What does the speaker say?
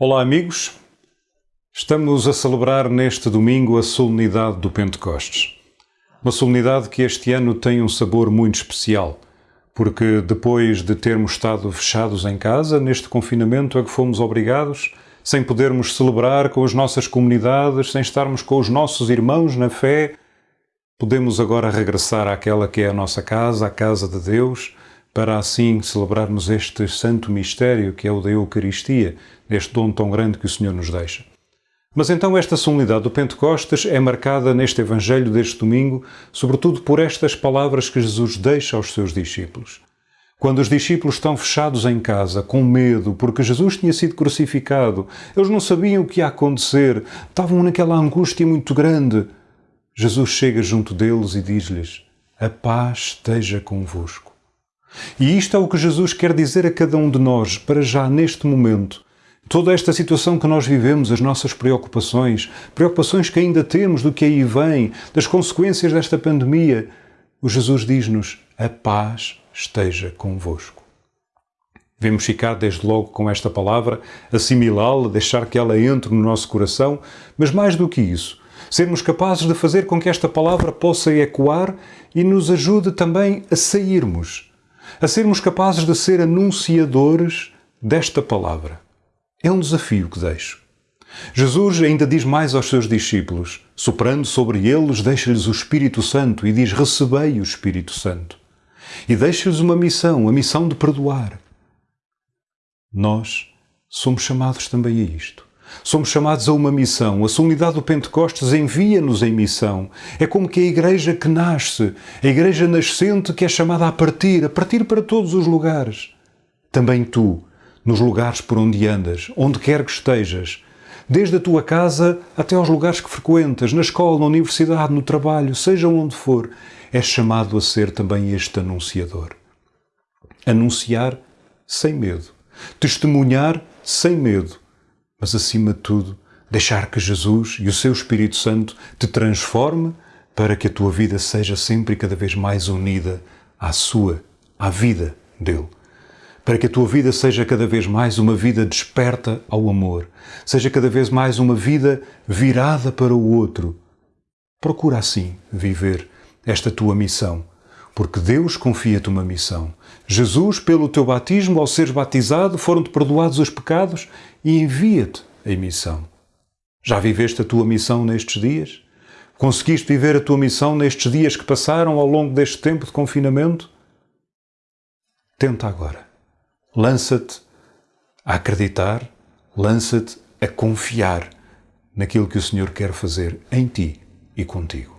Olá, amigos. Estamos a celebrar neste domingo a solenidade do Pentecostes. Uma solenidade que este ano tem um sabor muito especial, porque depois de termos estado fechados em casa, neste confinamento a que fomos obrigados, sem podermos celebrar com as nossas comunidades, sem estarmos com os nossos irmãos na fé, podemos agora regressar àquela que é a nossa casa, a casa de Deus, para assim celebrarmos este santo mistério que é o da Eucaristia, este dom tão grande que o Senhor nos deixa. Mas então esta solenidade do Pentecostes é marcada neste Evangelho deste domingo, sobretudo por estas palavras que Jesus deixa aos seus discípulos. Quando os discípulos estão fechados em casa, com medo, porque Jesus tinha sido crucificado, eles não sabiam o que ia acontecer, estavam naquela angústia muito grande. Jesus chega junto deles e diz-lhes: A paz esteja convosco. E isto é o que Jesus quer dizer a cada um de nós, para já neste momento. Toda esta situação que nós vivemos, as nossas preocupações, preocupações que ainda temos do que aí vem, das consequências desta pandemia, o Jesus diz-nos: a paz esteja convosco. Devemos ficar desde logo com esta palavra, assimilá-la, deixar que ela entre no nosso coração, mas mais do que isso, sermos capazes de fazer com que esta palavra possa ecoar e nos ajude também a sairmos a sermos capazes de ser anunciadores desta palavra. É um desafio que deixo. Jesus ainda diz mais aos seus discípulos, soprando sobre eles, deixa-lhes o Espírito Santo e diz: Recebei o Espírito Santo. E deixa-lhes uma missão, a missão de perdoar. Nós somos chamados também a isto. Somos chamados a uma missão. A solenidade do Pentecostes envia-nos em missão. É como que a igreja que nasce, a igreja nascente que é chamada a partir, a partir para todos os lugares. Também tu, nos lugares por onde andas, onde quer que estejas, desde a tua casa até aos lugares que frequentas, na escola, na universidade, no trabalho, seja onde for, és chamado a ser também este anunciador. Anunciar sem medo. Testemunhar sem medo mas acima de tudo, deixar que Jesus e o seu Espírito Santo te transforme para que a tua vida seja sempre e cada vez mais unida à sua, à vida dele. Para que a tua vida seja cada vez mais uma vida desperta ao amor, seja cada vez mais uma vida virada para o outro. Procura assim viver esta tua missão, porque Deus confia-te uma missão. Jesus, pelo teu batismo, ao seres batizado, foram-te perdoados os pecados e envia-te em missão. Já viveste a tua missão nestes dias? Conseguiste viver a tua missão nestes dias que passaram ao longo deste tempo de confinamento? Tenta agora. Lança-te a acreditar, lança-te a confiar naquilo que o Senhor quer fazer em ti e contigo.